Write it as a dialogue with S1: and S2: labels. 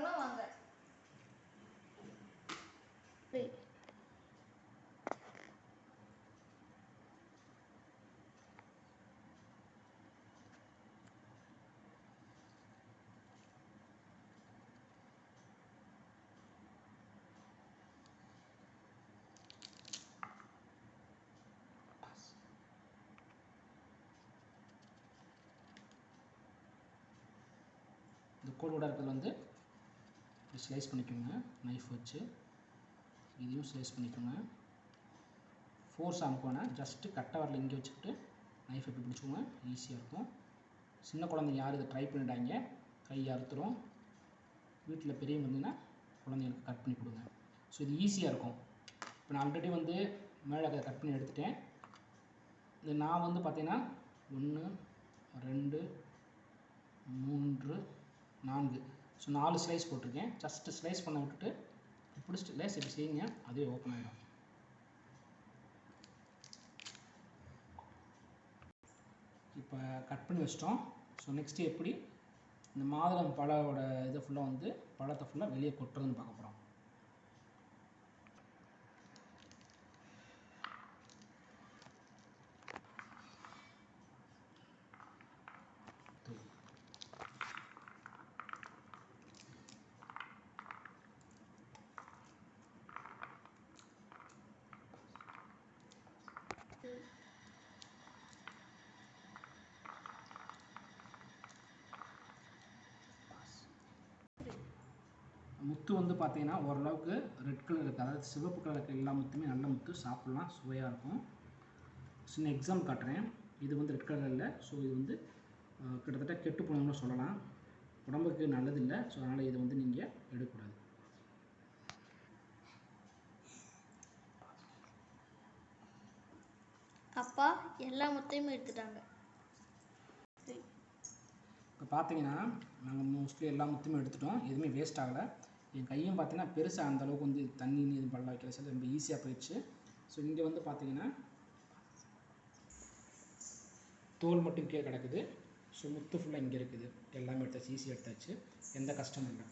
S1: போகிறாங்களோ வாங்க. இந்த கோடோட இருக்கிறது வந்து ஸ்லைஸ் பண்ணிக்கோங்க. நைஃப் வச்சு இதையும் ஸ்லைஸ் பண்ணிக்கோங்க. ஃபோர்ஸ் அமுக்கோனா ஜஸ்ட்டு கட்டை வரல இங்கே வச்சுக்கிட்டு நைஃப் எப்படி பிடிச்சிக்கோங்க. ஈஸியாக இருக்கும். சின்ன குழந்தைங்க யாரும் இதை ட்ரை பண்ணிட்டாங்க கை அறுத்துரும். வீட்டில் பெரியவங்க இருந்தீங்கன்னா குழந்தைங்களுக்கு கட் பண்ணி கொடுங்க. ஸோ இது ஈஸியாக இருக்கும். இப்போ நான் ஆல்ரெடி வந்து மேலே கட் பண்ணி எடுத்துட்டேன். இது நான் வந்து பார்த்தீங்கன்னா ஒன்று ரெண்டு மூன்று நான்கு. ஸோ நாலு ஸ்லைஸ் போட்டிருக்கேன். ஜஸ்ட்டு ஸ்லைஸ் பண்ண விட்டுட்டு பிடிச்சிட்டு லேஸ் இப்படி செய்யுங்க. அதுவே ஓப்பன் ஆகிடும் இப்போ கட் பண்ணி வச்சிட்டோம். ஸோ நெக்ஸ்ட்டு எப்படி? இந்த மாதுளம் பழோட இதை ஃபுல்லாக வந்து பழத்தை ஃபுல்லாக வெளியே கொட்டுறதுன்னு பார்க்க போகிறோம் முத்து வந்து பார்த்தீங்கன்னா ஓரளவுக்கு ரெட் கலர் இருக்குது அதாவது சிவப்பு கலர் இருக்கிற எல்லா முத்துமே நல்ல முத்து சாப்பிட்லாம் சுவையாக இருக்கும். சின்ன எக்ஸாம் காட்டுறேன். இது வந்து ரெட் கலர் இல்லை. ஸோ இது வந்து கிட்டத்தட்ட கெட்டு போனோம்னு சொல்லலாம். உடம்புக்கு நல்லதில்லை. ஸோ அதனால் இதை வந்து நீங்கள் எடுக்கக்கூடாது
S2: அப்பா எல்லா முத்தையும் எடுத்துட்டாங்க
S1: இப்போ பார்த்தீங்கன்னா நாங்கள் மோஸ்ட்லி எல்லா முத்தையும் எடுத்துட்டோம். எதுவுமே வேஸ்ட் ஆகலை. என் கையும் பார்த்தீங்கன்னா பெருசாக அந்தளவுக்கு வந்து தண்ணி இது பல்ல வைக்கிற சார் ரொம்ப ஈஸியாக போயிடுச்சு. ஸோ இங்கே வந்து பார்த்தீங்கன்னா தோல் மட்டும் கீழே கிடக்குது. ஸோ முத்து ஃபுல்லாக இங்கே இருக்குது. எல்லாமே எடுத்தாச்சு ஈஸியாக எடுத்தாச்சு. எந்த கஷ்டமும் இல்லை.